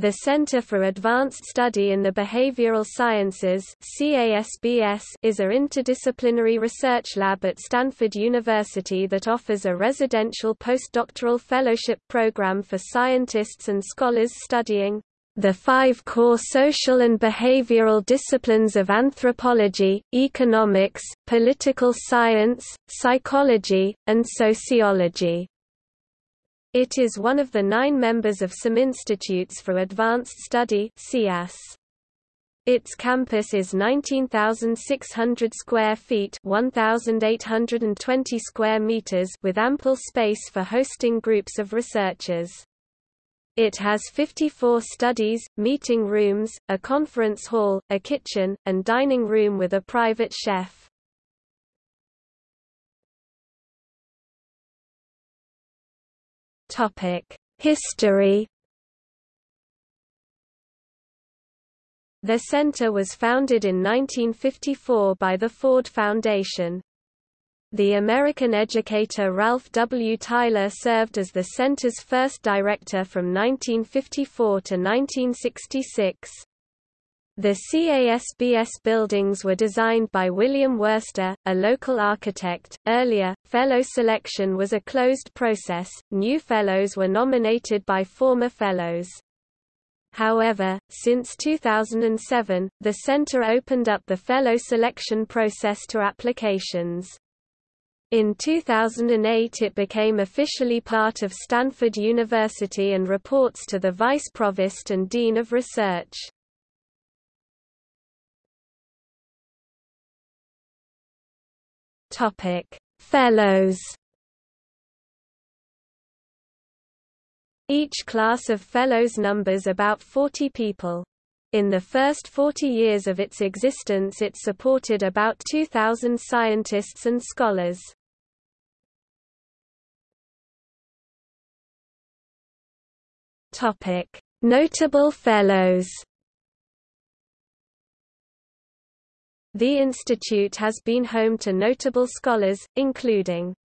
The Center for Advanced Study in the Behavioral Sciences is a interdisciplinary research lab at Stanford University that offers a residential postdoctoral fellowship program for scientists and scholars studying the five core social and behavioral disciplines of anthropology, economics, political science, psychology, and sociology. It is one of the nine members of some Institutes for Advanced Study Its campus is 19,600 square feet 1,820 square meters with ample space for hosting groups of researchers. It has 54 studies, meeting rooms, a conference hall, a kitchen, and dining room with a private chef. History The center was founded in 1954 by the Ford Foundation. The American educator Ralph W. Tyler served as the center's first director from 1954 to 1966. The CASBS buildings were designed by William Wurster, a local architect. Earlier, fellow selection was a closed process, new fellows were nominated by former fellows. However, since 2007, the center opened up the fellow selection process to applications. In 2008 it became officially part of Stanford University and reports to the Vice Provost and Dean of Research. Topic: Fellows. Each class of fellows numbers about 40 people. In the first 40 years of its existence it supported about 2,000 scientists and scholars. Notable fellows The institute has been home to notable scholars, including